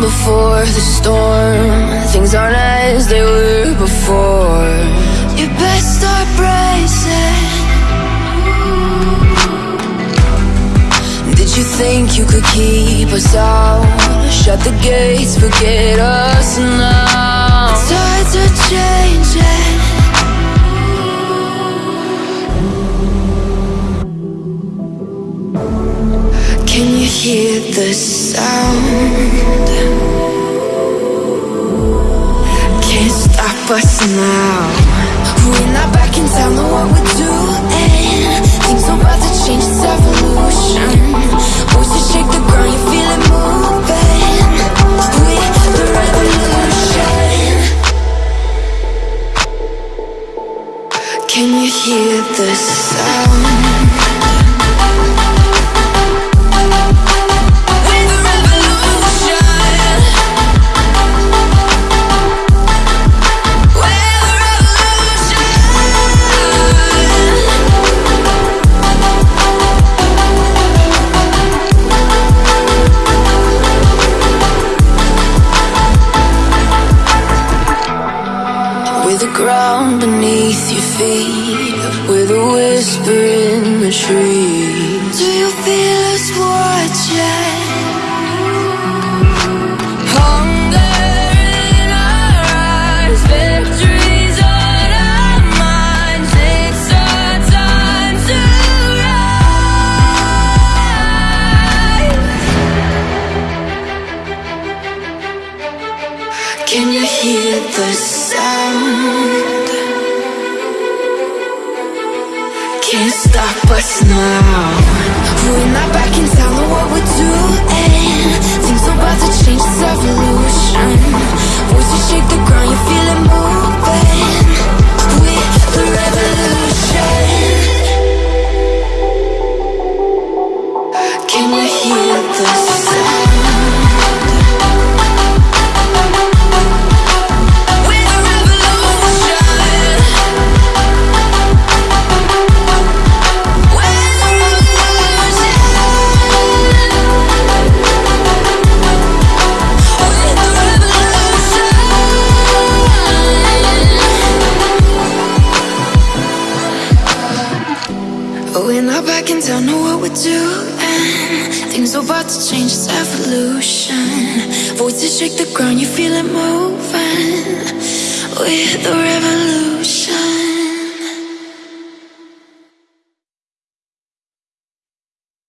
before the storm. Things aren't as they were before. You best start bracing. Did you think you could keep us out? Shut the gates, forget us now. Tides are changing hear the sound? Can't stop us now. We're not back in town, know what we're doing. Things are about to change, it's evolution. Voices shake the ground, you feel it moving. We're the revolution. Can you hear the sound? With a whisper in the trees Do you feel us watching? Hunger in our eyes Victories on our minds It's our time to rise Can you hear the sound? Can't stop us now We're not back in town, We're not back in town, know what we're doing. Things are about to change, it's evolution. Voices shake the ground, you feel it moving. We're the revolution